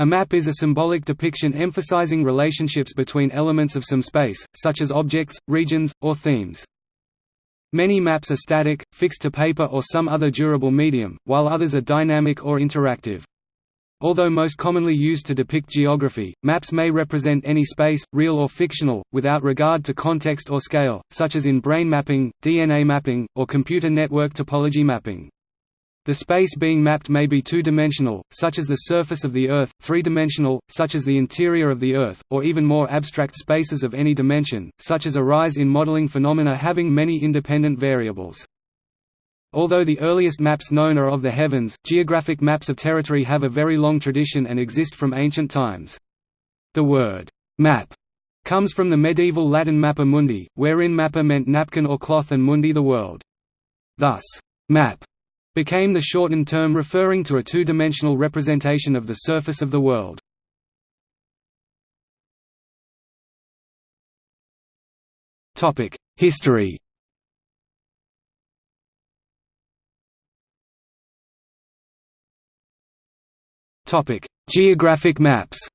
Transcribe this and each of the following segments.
A map is a symbolic depiction emphasizing relationships between elements of some space, such as objects, regions, or themes. Many maps are static, fixed to paper or some other durable medium, while others are dynamic or interactive. Although most commonly used to depict geography, maps may represent any space, real or fictional, without regard to context or scale, such as in brain mapping, DNA mapping, or computer network topology mapping. The space being mapped may be two-dimensional, such as the surface of the Earth, three-dimensional, such as the interior of the Earth, or even more abstract spaces of any dimension, such as arise in modeling phenomena having many independent variables. Although the earliest maps known are of the heavens, geographic maps of territory have a very long tradition and exist from ancient times. The word, map, comes from the medieval Latin mappa mundi, wherein mappa meant napkin or cloth and mundi the world. Thus, map became the shortened term referring to a two-dimensional representation of the surface of the world. History Geographic maps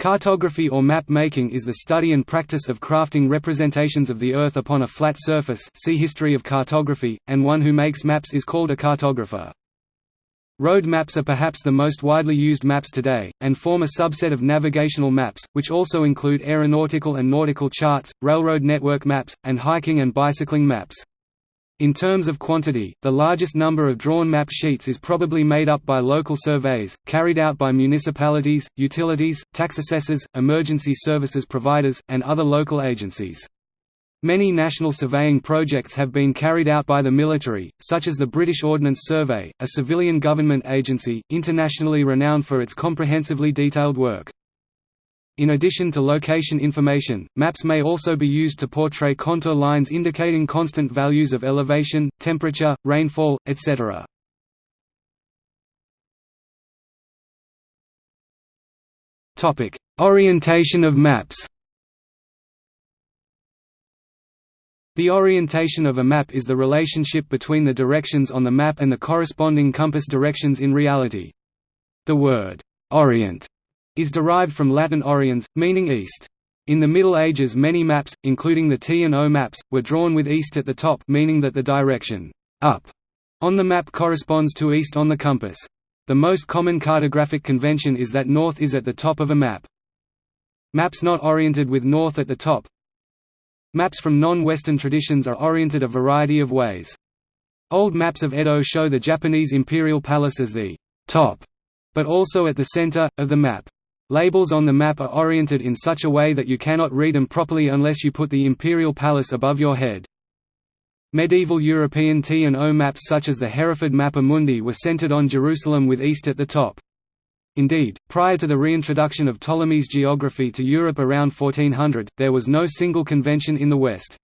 Cartography or map making is the study and practice of crafting representations of the Earth upon a flat surface see History of cartography, and one who makes maps is called a cartographer. Road maps are perhaps the most widely used maps today, and form a subset of navigational maps, which also include aeronautical and nautical charts, railroad network maps, and hiking and bicycling maps. In terms of quantity, the largest number of drawn map sheets is probably made up by local surveys, carried out by municipalities, utilities, tax assessors, emergency services providers, and other local agencies. Many national surveying projects have been carried out by the military, such as the British Ordnance Survey, a civilian government agency, internationally renowned for its comprehensively detailed work. In addition to location information, maps may also be used to portray contour lines indicating constant values of elevation, temperature, rainfall, etc. Topic: Orientation of maps The orientation of a map is the relationship between the directions on the map and the corresponding compass directions in reality. The word, orient is derived from Latin oriens, meaning east. In the Middle Ages many maps, including the T and O maps, were drawn with east at the top meaning that the direction up on the map corresponds to east on the compass. The most common cartographic convention is that north is at the top of a map. Maps not oriented with north at the top Maps from non-Western traditions are oriented a variety of ways. Old maps of Edo show the Japanese imperial palace as the top, but also at the center, of the map. Labels on the map are oriented in such a way that you cannot read them properly unless you put the imperial palace above your head. Medieval European T and O maps such as the Hereford Mappa Mundi were centered on Jerusalem with east at the top. Indeed, prior to the reintroduction of Ptolemy's geography to Europe around 1400, there was no single convention in the West.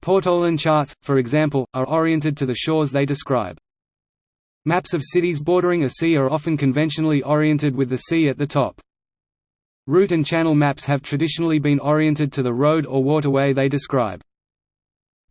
Portolan charts, for example, are oriented to the shores they describe. Maps of cities bordering a sea are often conventionally oriented with the sea at the top. Route and channel maps have traditionally been oriented to the road or waterway they describe.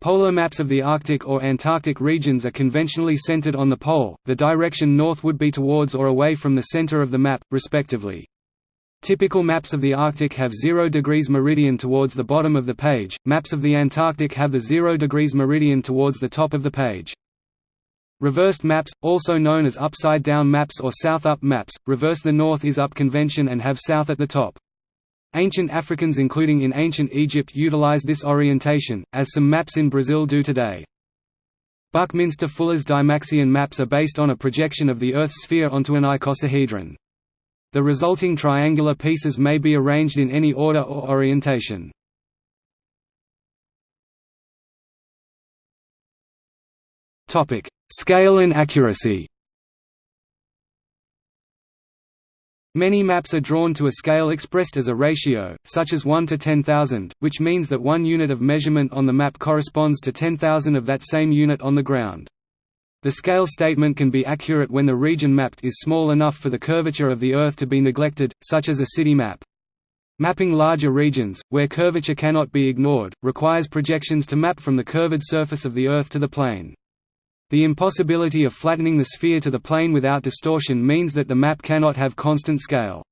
Polar maps of the Arctic or Antarctic regions are conventionally centered on the pole, the direction north would be towards or away from the center of the map, respectively. Typical maps of the Arctic have 0 degrees meridian towards the bottom of the page, maps of the Antarctic have the 0 degrees meridian towards the top of the page. Reversed maps, also known as upside-down maps or south-up maps, reverse the north is up convention and have south at the top. Ancient Africans including in ancient Egypt utilized this orientation, as some maps in Brazil do today. Buckminster Fuller's Dymaxion maps are based on a projection of the Earth's sphere onto an icosahedron. The resulting triangular pieces may be arranged in any order or orientation. Topic: Scale and accuracy Many maps are drawn to a scale expressed as a ratio, such as 1 to 10,000, which means that one unit of measurement on the map corresponds to 10,000 of that same unit on the ground. The scale statement can be accurate when the region mapped is small enough for the curvature of the Earth to be neglected, such as a city map. Mapping larger regions, where curvature cannot be ignored, requires projections to map from the curved surface of the Earth to the plane. The impossibility of flattening the sphere to the plane without distortion means that the map cannot have constant scale.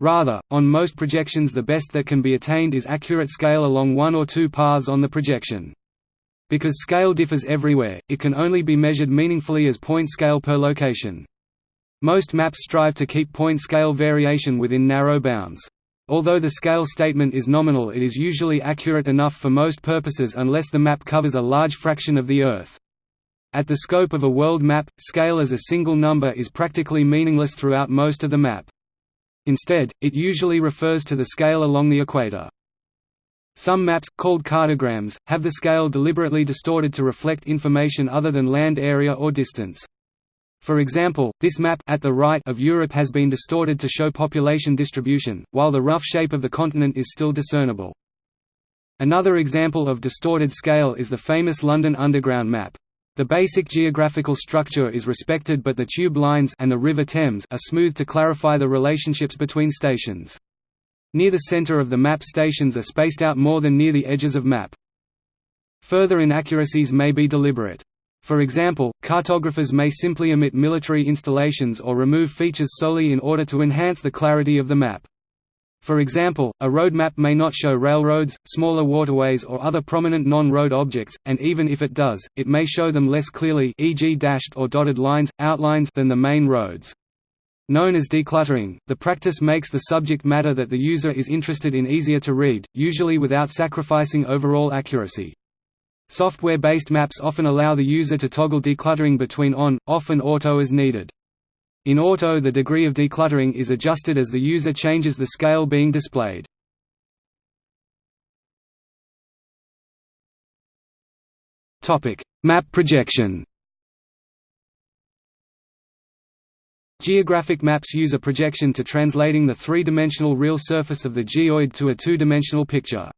Rather, on most projections the best that can be attained is accurate scale along one or two paths on the projection. Because scale differs everywhere, it can only be measured meaningfully as point scale per location. Most maps strive to keep point scale variation within narrow bounds. Although the scale statement is nominal it is usually accurate enough for most purposes unless the map covers a large fraction of the Earth. At the scope of a world map, scale as a single number is practically meaningless throughout most of the map. Instead, it usually refers to the scale along the equator. Some maps, called cartograms, have the scale deliberately distorted to reflect information other than land area or distance. For example, this map at the right of Europe has been distorted to show population distribution, while the rough shape of the continent is still discernible. Another example of distorted scale is the famous London Underground map. The basic geographical structure is respected but the tube lines and the River Thames are smooth to clarify the relationships between stations. Near the center of the map stations are spaced out more than near the edges of map. Further inaccuracies may be deliberate. For example, cartographers may simply omit military installations or remove features solely in order to enhance the clarity of the map. For example, a road map may not show railroads, smaller waterways or other prominent non-road objects, and even if it does, it may show them less clearly e.g. dashed or dotted lines, outlines than the main roads. Known as decluttering, the practice makes the subject matter that the user is interested in easier to read, usually without sacrificing overall accuracy. Software-based maps often allow the user to toggle decluttering between on, off and auto as needed. In auto the degree of decluttering is adjusted as the user changes the scale being displayed. Map projection Geographic maps use a projection to translating the three-dimensional real surface of the geoid to a two-dimensional picture.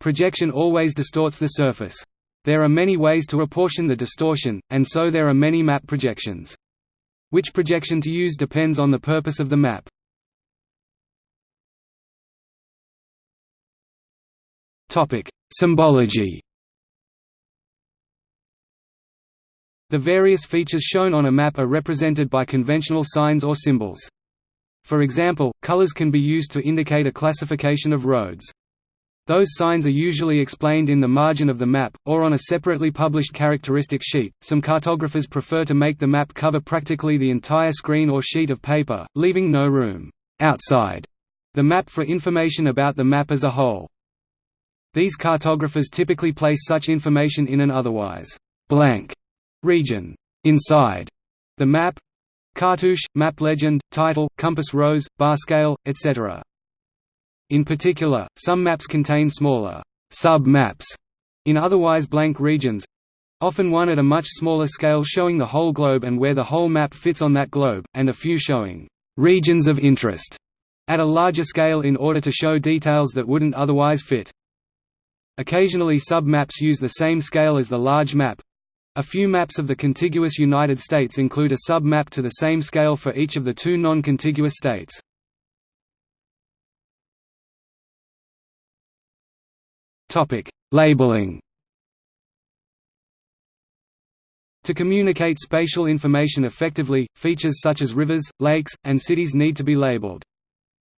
Projection always distorts the surface. There are many ways to apportion the distortion, and so there are many map projections. Which projection to use depends on the purpose of the map. Symbology The various features shown on a map are represented by conventional signs or symbols. For example, colors can be used to indicate a classification of roads. Those signs are usually explained in the margin of the map, or on a separately published characteristic sheet. Some cartographers prefer to make the map cover practically the entire screen or sheet of paper, leaving no room outside the map for information about the map as a whole. These cartographers typically place such information in an otherwise blank region inside the map cartouche, map legend, title, compass rose, bar scale, etc. In particular, some maps contain smaller sub-maps in otherwise blank regions, often one at a much smaller scale showing the whole globe and where the whole map fits on that globe, and a few showing regions of interest at a larger scale in order to show details that wouldn't otherwise fit. Occasionally sub-maps use the same scale as the large map. A few maps of the contiguous United States include a sub-map to the same scale for each of the two non-contiguous states. Topic: Labeling. To communicate spatial information effectively, features such as rivers, lakes, and cities need to be labeled.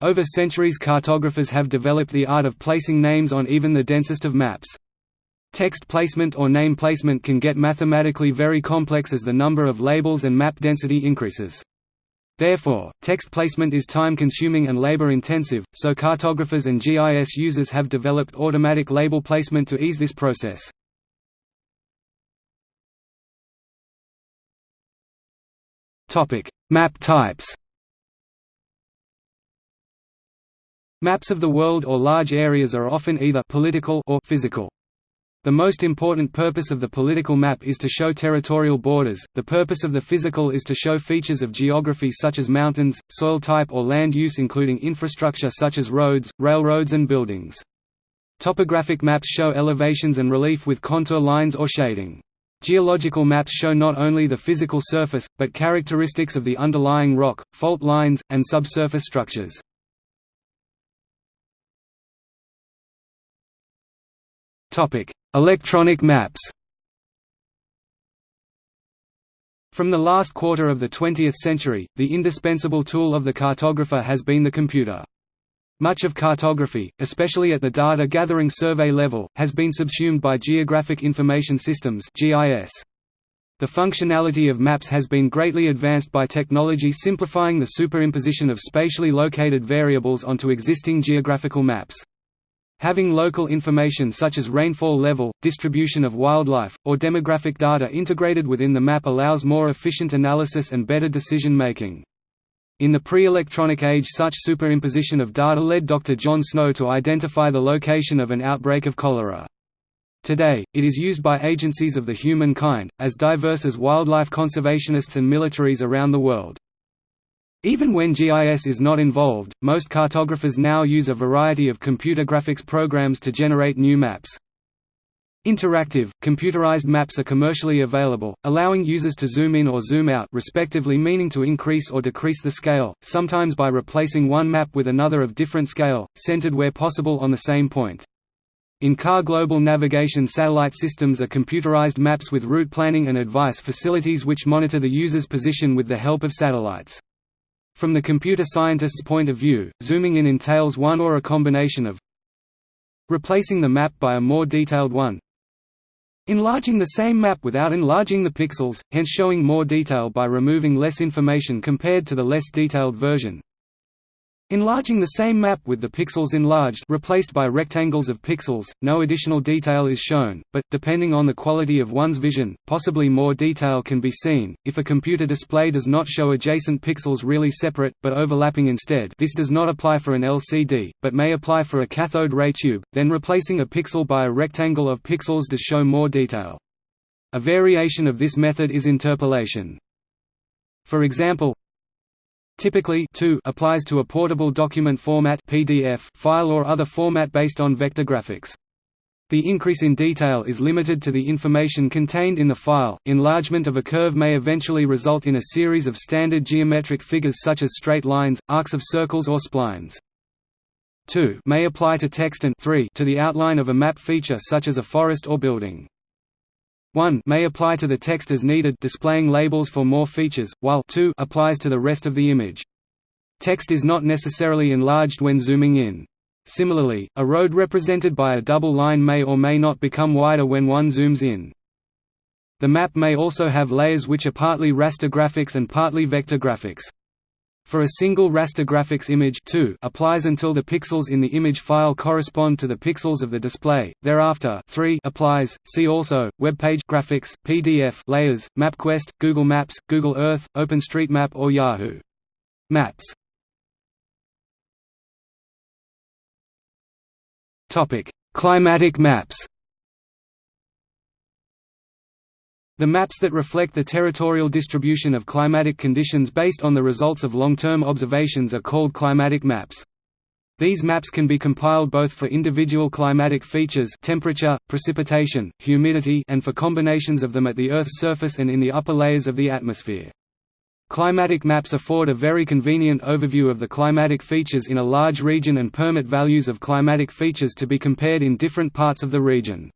Over centuries cartographers have developed the art of placing names on even the densest of maps. Text placement or name placement can get mathematically very complex as the number of labels and map density increases. Therefore, text placement is time-consuming and labor-intensive, so cartographers and GIS users have developed automatic label placement to ease this process. Map types Maps of the world or large areas are often either political or physical. The most important purpose of the political map is to show territorial borders, the purpose of the physical is to show features of geography such as mountains, soil type or land use including infrastructure such as roads, railroads and buildings. Topographic maps show elevations and relief with contour lines or shading. Geological maps show not only the physical surface, but characteristics of the underlying rock, fault lines, and subsurface structures. Electronic maps. From the last quarter of the 20th century, the indispensable tool of the cartographer has been the computer. Much of cartography, especially at the data-gathering survey level, has been subsumed by Geographic Information Systems. The functionality of maps has been greatly advanced by technology simplifying the superimposition of spatially located variables onto existing geographical maps. Having local information such as rainfall level, distribution of wildlife, or demographic data integrated within the map allows more efficient analysis and better decision-making. In the pre-electronic age such superimposition of data led Dr. John Snow to identify the location of an outbreak of cholera. Today, it is used by agencies of the humankind, as diverse as wildlife conservationists and militaries around the world. Even when GIS is not involved, most cartographers now use a variety of computer graphics programs to generate new maps. Interactive, computerized maps are commercially available, allowing users to zoom in or zoom out respectively meaning to increase or decrease the scale, sometimes by replacing one map with another of different scale, centered where possible on the same point. In-car global navigation satellite systems are computerized maps with route planning and advice facilities which monitor the user's position with the help of satellites. From the computer scientist's point of view, zooming in entails one or a combination of replacing the map by a more detailed one, enlarging the same map without enlarging the pixels, hence showing more detail by removing less information compared to the less detailed version, Enlarging the same map with the pixels enlarged replaced by rectangles of pixels, no additional detail is shown, but, depending on the quality of one's vision, possibly more detail can be seen. If a computer display does not show adjacent pixels really separate, but overlapping instead this does not apply for an LCD, but may apply for a cathode ray tube, then replacing a pixel by a rectangle of pixels does show more detail. A variation of this method is interpolation. For example, Typically 2 applies to a portable document format PDF file or other format based on vector graphics. The increase in detail is limited to the information contained in the file. Enlargement of a curve may eventually result in a series of standard geometric figures such as straight lines, arcs of circles or splines. 2 may apply to text and 3 to the outline of a map feature such as a forest or building. 1 may apply to the text as needed displaying labels for more features, while 2 applies to the rest of the image. Text is not necessarily enlarged when zooming in. Similarly, a road represented by a double line may or may not become wider when one zooms in. The map may also have layers which are partly raster graphics and partly vector graphics. For a single raster graphics image 2 applies until the pixels in the image file correspond to the pixels of the display. Thereafter 3 applies. See also web page graphics, PDF layers, MapQuest, Google Maps, Google Earth, OpenStreetMap or Yahoo Maps. Climatic maps. The maps that reflect the territorial distribution of climatic conditions based on the results of long-term observations are called climatic maps. These maps can be compiled both for individual climatic features temperature, precipitation, humidity and for combinations of them at the Earth's surface and in the upper layers of the atmosphere. Climatic maps afford a very convenient overview of the climatic features in a large region and permit values of climatic features to be compared in different parts of the region.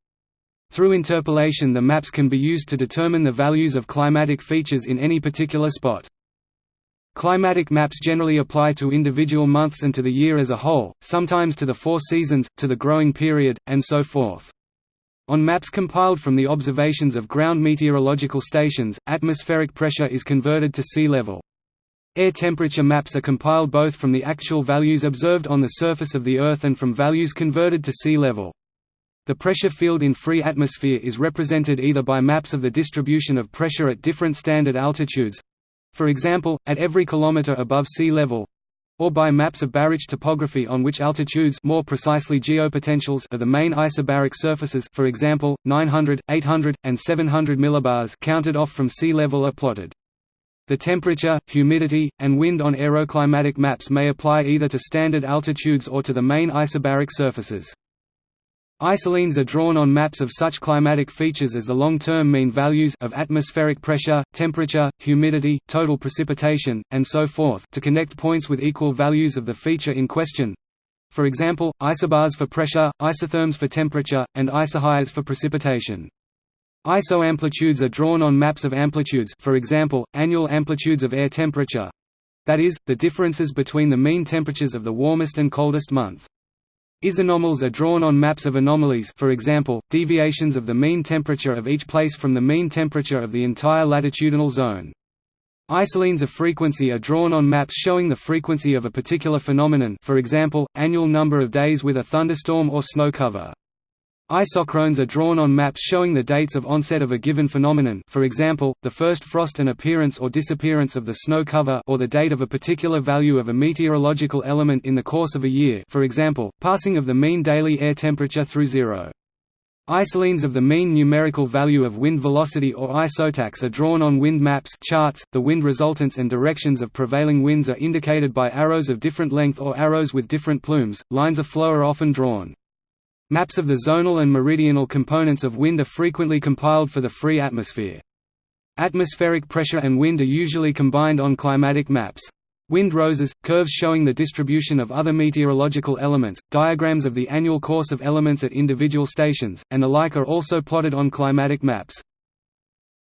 Through interpolation the maps can be used to determine the values of climatic features in any particular spot. Climatic maps generally apply to individual months and to the year as a whole, sometimes to the four seasons, to the growing period, and so forth. On maps compiled from the observations of ground meteorological stations, atmospheric pressure is converted to sea level. Air temperature maps are compiled both from the actual values observed on the surface of the Earth and from values converted to sea level. The pressure field in free atmosphere is represented either by maps of the distribution of pressure at different standard altitudes—for example, at every kilometer above sea level, or by maps of baric topography on which altitudes more precisely geopotentials are the main isobaric surfaces for example, 900, 800, and 700 millibars counted off from sea level are plotted. The temperature, humidity, and wind on aeroclimatic maps may apply either to standard altitudes or to the main isobaric surfaces. Isolines are drawn on maps of such climatic features as the long-term mean values of atmospheric pressure, temperature, humidity, total precipitation, and so forth to connect points with equal values of the feature in question. For example, isobars for pressure, isotherms for temperature, and isohyets for precipitation. Isoamplitudes are drawn on maps of amplitudes for example, annual amplitudes of air temperature—that is, the differences between the mean temperatures of the warmest and coldest month. Isanomals are drawn on maps of anomalies for example, deviations of the mean temperature of each place from the mean temperature of the entire latitudinal zone. Isolines of frequency are drawn on maps showing the frequency of a particular phenomenon for example, annual number of days with a thunderstorm or snow cover. Isochrones are drawn on maps showing the dates of onset of a given phenomenon for example, the first frost and appearance or disappearance of the snow cover or the date of a particular value of a meteorological element in the course of a year for example, passing of the mean daily air temperature through zero. Isolines of the mean numerical value of wind velocity or isotachs are drawn on wind maps charts. .The wind resultants and directions of prevailing winds are indicated by arrows of different length or arrows with different plumes. Lines of flow are often drawn. Maps of the zonal and meridional components of wind are frequently compiled for the free atmosphere. Atmospheric pressure and wind are usually combined on climatic maps. Wind roses, curves showing the distribution of other meteorological elements, diagrams of the annual course of elements at individual stations, and the like are also plotted on climatic maps.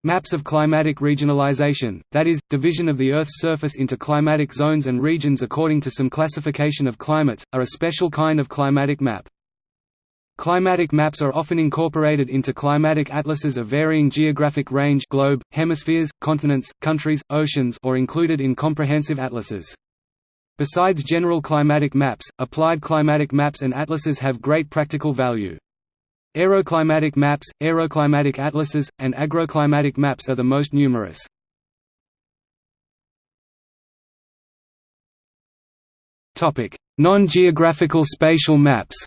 Maps of climatic regionalization, that is, division of the Earth's surface into climatic zones and regions according to some classification of climates, are a special kind of climatic map. Climatic maps are often incorporated into climatic atlases of varying geographic range globe, hemispheres, continents, countries, oceans or included in comprehensive atlases. Besides general climatic maps, applied climatic maps and atlases have great practical value. Aeroclimatic maps, aeroclimatic atlases, and agroclimatic maps are the most numerous. Non-geographical spatial maps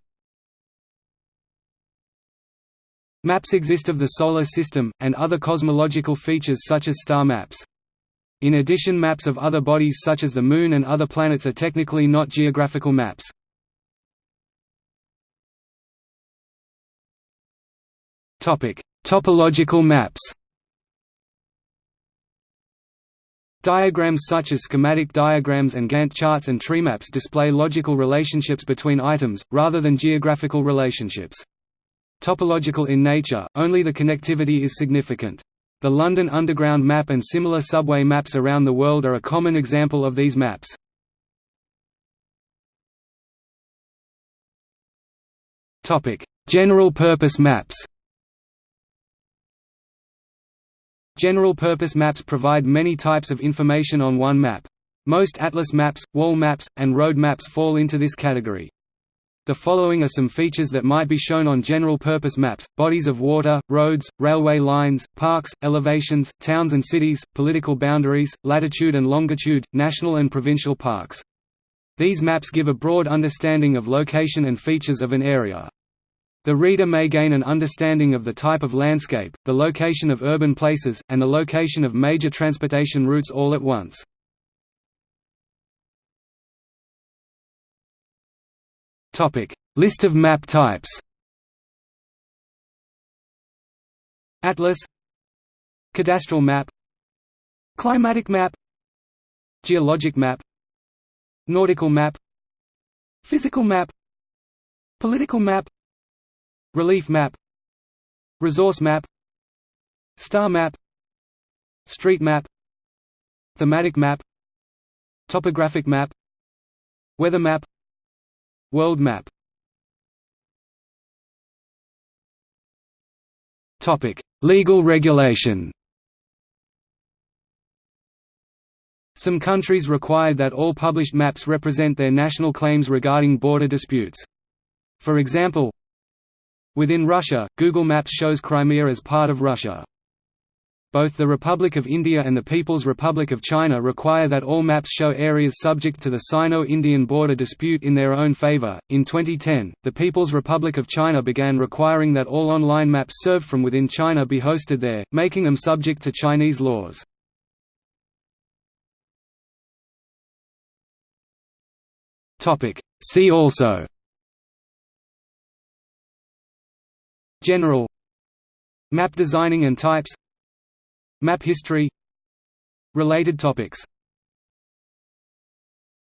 Maps exist of the Solar System, and other cosmological features such as star maps. In addition maps of other bodies such as the Moon and other planets are technically not geographical maps. Topological maps Diagrams such as schematic diagrams and Gantt charts and tree maps display logical relationships between items, rather than geographical relationships. Topological in nature, only the connectivity is significant. The London Underground map and similar subway maps around the world are a common example of these maps. General-purpose maps General-purpose maps provide many types of information on one map. Most atlas maps, wall maps, and road maps fall into this category. The following are some features that might be shown on general-purpose maps, bodies of water, roads, railway lines, parks, elevations, towns and cities, political boundaries, latitude and longitude, national and provincial parks. These maps give a broad understanding of location and features of an area. The reader may gain an understanding of the type of landscape, the location of urban places, and the location of major transportation routes all at once. List of map types. Atlas. Cadastral map. Climatic map. Geologic map. Nautical map. Physical map. Political map. Relief map. Resource map. Star map. Street map. Thematic map. Topographic map. Weather map World map Legal regulation Some countries require that all published maps represent their national claims regarding border disputes. For example, within Russia, Google Maps shows Crimea as part of Russia. Both the Republic of India and the People's Republic of China require that all maps show areas subject to the Sino-Indian border dispute in their own favor. In 2010, the People's Republic of China began requiring that all online maps served from within China be hosted there, making them subject to Chinese laws. See also General Map designing and types Map history. Related topics